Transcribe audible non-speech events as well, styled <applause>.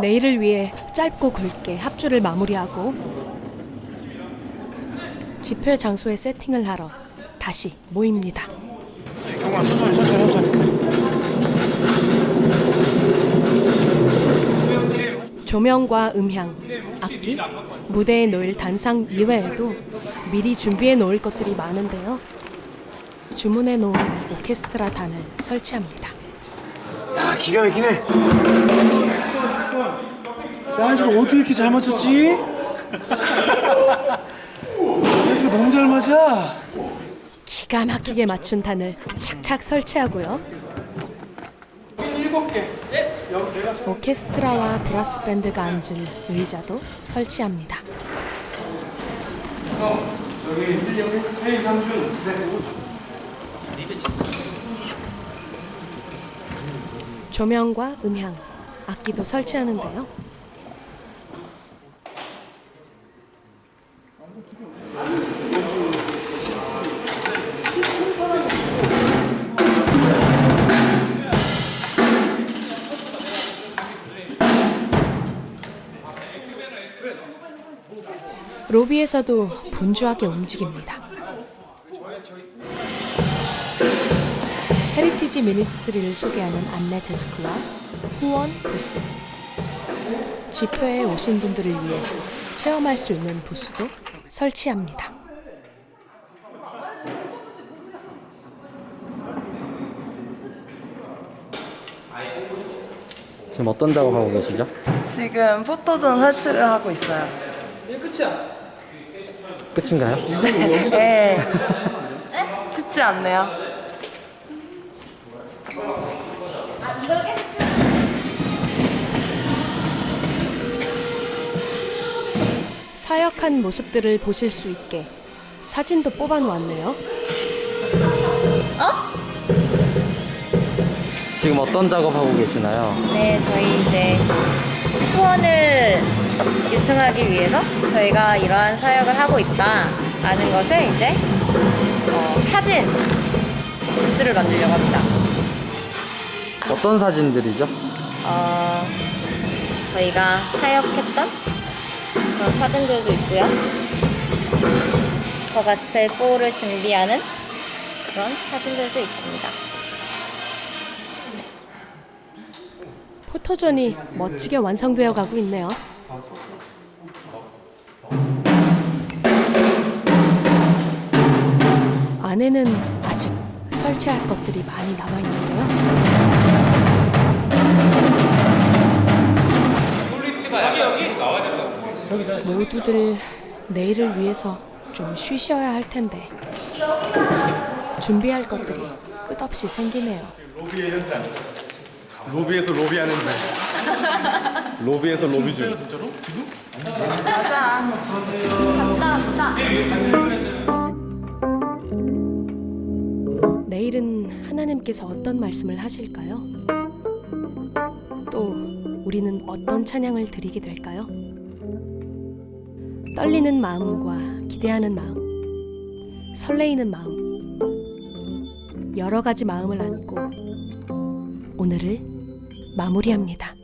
내일을 위해 짧고 굵게 합주를 마무리하고 집회 장소에 세팅을 하러 다시 모입니다. 경관 천천히 천천히 천천히 조명과 음향, 악기, 무대에 놓일 단상 이외에도 미리 준비해 놓을 것들이 많은데요. 주문해 놓은 오케스트라 단을 설치합니다. 야 기가 막히네 사이즈를 어떻게 이렇게 잘 맞췄지? 사이즈가 너무 잘 맞아 기가 막히게 맞춘 단을 착착 설치하고요. 오케스트라와 브라스 밴드가 앉을 의자도 설치합니다. 조명과 음향, 악기도 설치하는데요. 로비에서도 분주하게 움직입니다. Heritage Ministry를 소개하는 안내 데스크와 후원 부스, 집회에 오신 분들을 위해서 체험할 수 있는 부스도 설치합니다. 지금 어떤 작업하고 계시죠? 지금 포토존 설치를 하고 있어요. 끝 인가요? <laughs> 네. 쉽지 않네요. 사역한 모습들을 보실 수 있게 사진도 뽑아 놓았네요. 지금 어떤 작업하고 계시나요? 네, 저희 이제 후원을 요청하기 위해서 저희가 이러한 사역을 하고 있다라는 것을 이제 어, 사진 부스를 만들려고 합니다. 어떤 사진들이죠? 어, 저희가 사역했던 그런 사진들도 있고요. 더 가스펠 4를 준비하는 그런 사진들도 있습니다. 포토존이 멋지게 완성되어 가고 있네요. 안에는 아직 설치할 것들이 많이 남아 있는데요. 모두들 내일을 위해서 좀 쉬셔야 할 텐데 준비할 것들이 끝없이 생기네요. 로비의 현장. 로비에서 로비하는 날. <laughs> 로비에서 로비 중. 내일은 하나님께서 어떤 말씀을 하실까요? 또 우리는 어떤 찬양을 드리게 될까요? 떨리는 마음과 기대하는 마음, 설레이는 마음, 여러 가지 마음을 안고 오늘을 마무리합니다.